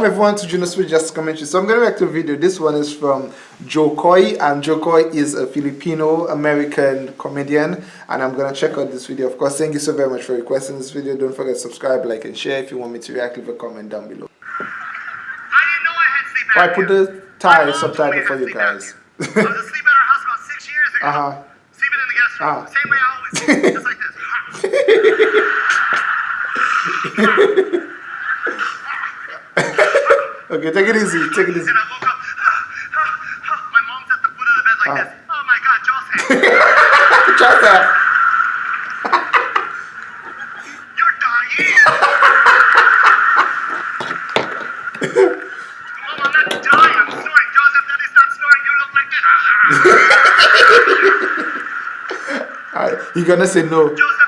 Welcome everyone to Juno Switch Just Commentary. So I'm going to react to a video. This one is from Jo Koy and Jo Koy is a Filipino American comedian and I'm going to check out this video. Of course, thank you so very much for requesting this video. Don't forget to subscribe, like and share. If you want me to react, leave a comment down below. I didn't know I had sleep apnea. I put the Thai subtitle for you guys. I was asleep at her house about six years ago. Uh-huh. Sleeping in the guest room. Ah. Same way I always sleep. Just like this. Take it easy, take it easy. And I woke up. My mom's at the foot of the bed like Ah. this. Oh my god, Joel's hand. Try that. You're dying. Mom, I'm not dying. I'm snoring. Joseph, daddy, stop snoring. You look like this. Alright, you gonna say no. Joseph,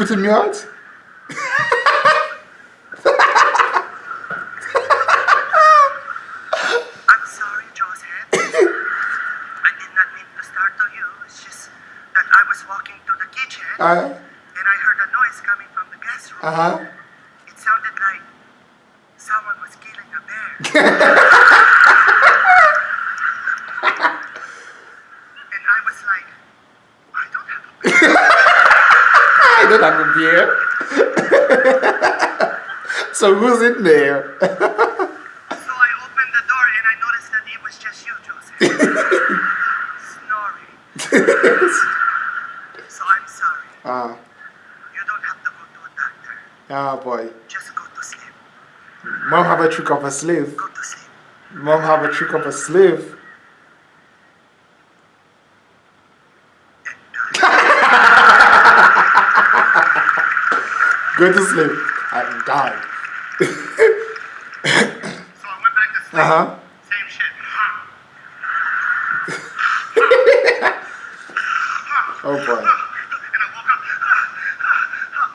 Putting me out? I'm sorry, Joseph. I did not mean to startle you. It's just that I was walking to the kitchen Uh, and I heard a noise coming from the guest room. uh-huh. It sounded like someone was killing a bear. and I was like, I don't have a bear. I don't have a beer. so who's in there? So I opened the door and I noticed that it was just you, Joseph. Snoring. So I'm sorry. Ah, You don't have to go to a doctor. ah boy. Just go to sleep. Mom have a trick of a slave. Go to sleep. Mom have a trick of a slave. Go to sleep and die. So I went back to sleep. Uh-huh. Same shit. Oh boy. And I woke up.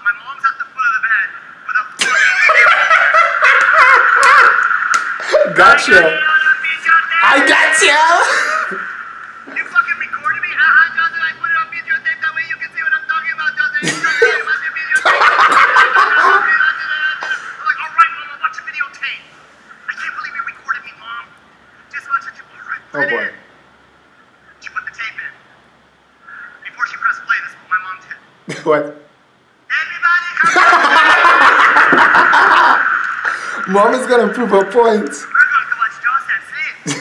My mom's at the foot of the bed with a Gotcha. I got you. You Mom is gonna prove her point. We're going to watch Jaws and sleep.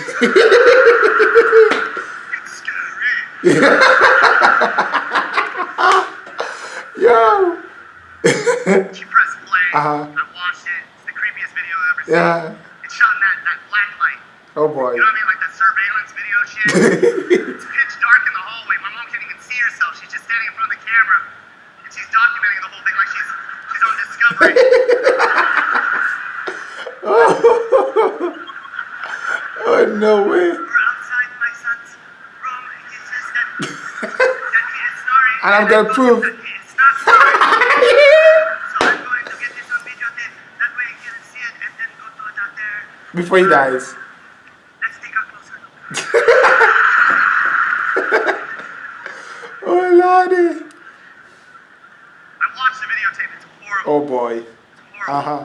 it's scary. Yo. She pressed play. Uh-huh. I watched it. It's the creepiest video I've ever seen. Yeah. It's shot in that, that black light. Oh boy. You know what I mean? Like that surveillance video shit. it's pitch dark in the hallway. My mom can't even see herself. She's just standing in front of the camera. And she's documenting the whole thing like she's she's on Discovery. oh no way. We're outside my son's room. and He says that, that he is snoring. And I'm I gonna prove. that he is not snoring. So I'm going to get this on videotape. That way he can see it and then go to a doctor. Before he dies. Let's take a closer look. Oh lordy. I watched the videotape. It's horrible. Oh boy. It's horrible. Uh-huh.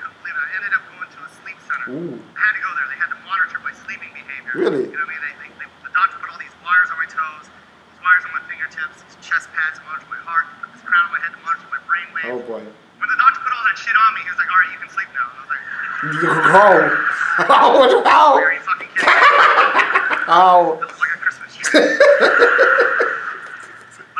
And I saw myself sleeping. I couldn't believe it. I ended up going to a sleep center. Ooh. I had to go there. They had to monitor my sleeping behavior. Really? You know what I mean? They, they, they, the doctor put all these wires on my toes, these wires on my fingertips, these chest pads to monitor my heart, put this crown on my head to monitor my brain waves. Oh boy. When the doctor put all that shit on me, he was like, all right, you can sleep now. And I was like, How? How? How? are you fucking kidding me? How? That was like a Christmas tree. but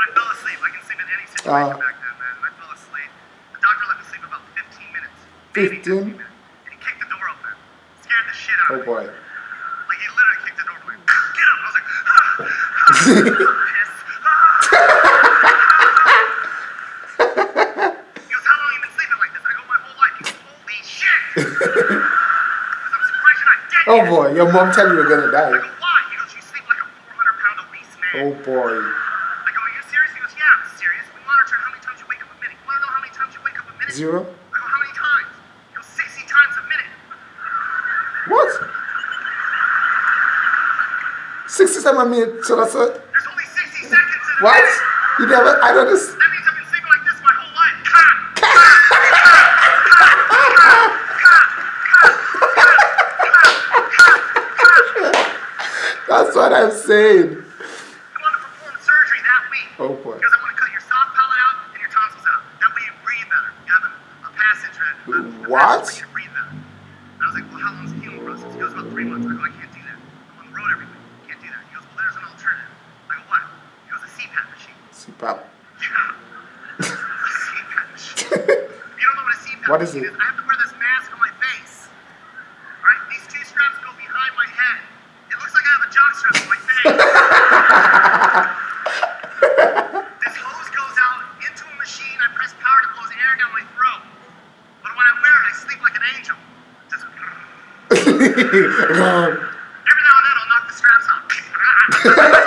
I fell asleep. I can sleep in any situation Uh. back then, man. And I fell asleep. The doctor let me sleep about 15 minutes. Maybe 15? 15. And he kicked the door open. Scared the shit out Oh of me. Oh boy. Like he literally kicked the door open. Get up! I was like, ah, ah, piss. Ah. he goes, how long you been sleeping like this? I go, my whole life. He goes, holy shit! Because I'm surprised you're not dead Oh yet. boy, your mom tell you you're gonna I die. go, why? He goes, you sleep like a 400 pound obese man. Oh boy. I go, are you serious? He goes, yeah, I'm serious. We monitor how many times you wake up a minute. You want to know how many times you wake up a Zero? I go, how many times? He goes, 60 times a minute. What? 67 minutes, so that's a... There's only 60 seconds in What? minute. You never... I don't just... That means I've been sleeping like this my whole life. That's what I'm saying. I want to perform surgery that week. Oh, boy. Because I want to cut your soft palate out and your tonsils out. That way you breathe better. You have a, a passage. A, a, a What? passage you breathe better. And I was like, well, how long's the healing process? He goes, about three months. I go, I can't do that. I'm on the road every week. Can't do that. He goes, well, there's an alternative. I go, what? He goes, a CPAP machine. CPAP. Yeah. a CPAP machine. you don't know what a CPAP What is it? is? I have to wear this mask on my face. Right? These two straps go behind my head. It looks like I have a jock strap on my face. this hose goes out into a machine. I press power to blows air down my throat. But when I wear it, I sleep like an angel. Just every now and then I'll knock the straps off.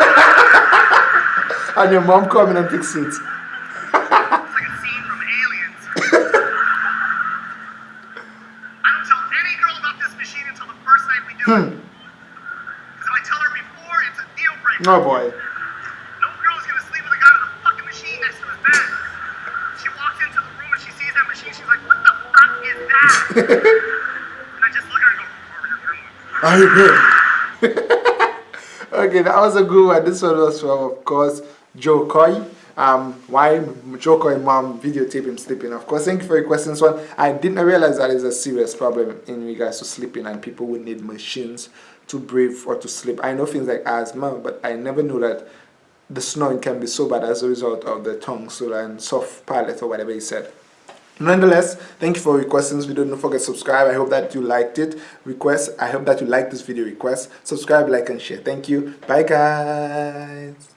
and your mom coming and fix it. It's like a scene from Aliens. I don't tell any girl about this machine until the first night we do it. Because hmm. if oh, I tell her before, it's a deal breaker. No boy. No girl's gonna sleep with a guy with a fucking machine next to his bed. She walks into the room and she sees that machine, she's like, what the fuck is that? and I just look at her and go, are you going?" Are you good? okay, that was a good one. This one was from, of course, Jo Koy. Um, why Jo Koy mom videotape him sleeping? Of course, thank you for your questions. One, I didn't realize that is a serious problem in regards to sleeping, and people would need machines to breathe or to sleep. I know things like asthma, but I never knew that the snoring can be so bad as a result of the tongue, so and soft palate or whatever he said. Nonetheless, thank you for requesting this video. Don't forget to subscribe. I hope that you liked it. Request. I hope that you liked this video request. Subscribe, like, and share. Thank you. Bye, guys.